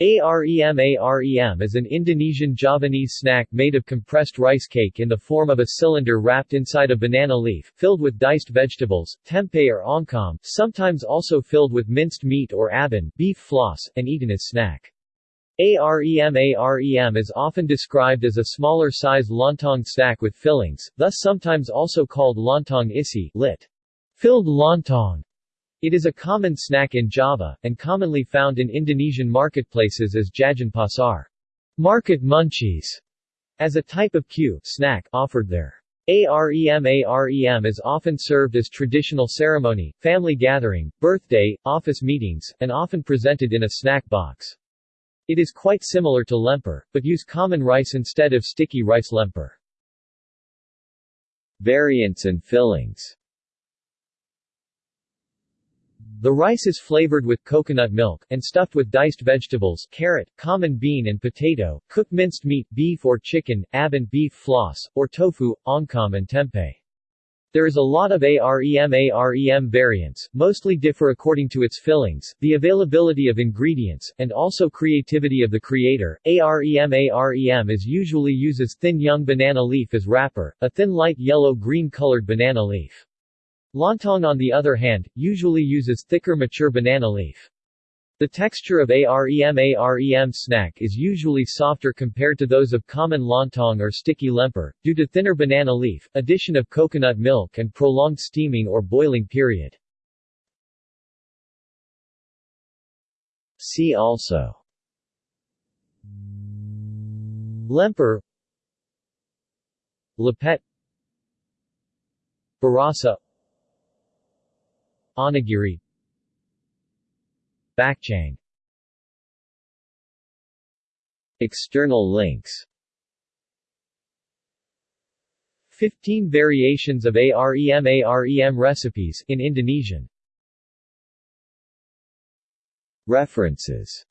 Arem Arem is an Indonesian Javanese snack made of compressed rice cake in the form of a cylinder wrapped inside a banana leaf, filled with diced vegetables, tempeh or oncom, sometimes also filled with minced meat or abon beef floss, and eaten as snack. Arem Arem is often described as a smaller size lontong snack with fillings, thus sometimes also called lontong isi lit. Filled lontong. It is a common snack in Java, and commonly found in Indonesian marketplaces as jajan pasar market munchies, as a type of kue snack offered there. AREM AREM is often served as traditional ceremony, family gathering, birthday, office meetings, and often presented in a snack box. It is quite similar to lemper, but use common rice instead of sticky rice lemper. Variants and fillings the rice is flavored with coconut milk, and stuffed with diced vegetables carrot, common bean and potato, cooked minced meat beef or chicken, abon beef floss, or tofu, oncom and tempeh. There is a lot of AREM AREM variants, mostly differ according to its fillings, the availability of ingredients, and also creativity of the creator. AREM AREM is usually uses thin young banana leaf as wrapper, a thin light yellow-green colored banana leaf. Lontong on the other hand, usually uses thicker mature banana leaf. The texture of AREM AREM snack is usually softer compared to those of common lontong or sticky lemper, due to thinner banana leaf, addition of coconut milk and prolonged steaming or boiling period. See also Lemper Lepet Burasa Onigiri Bakchang External links. 15 variations of AREM AREM recipes in Indonesian. References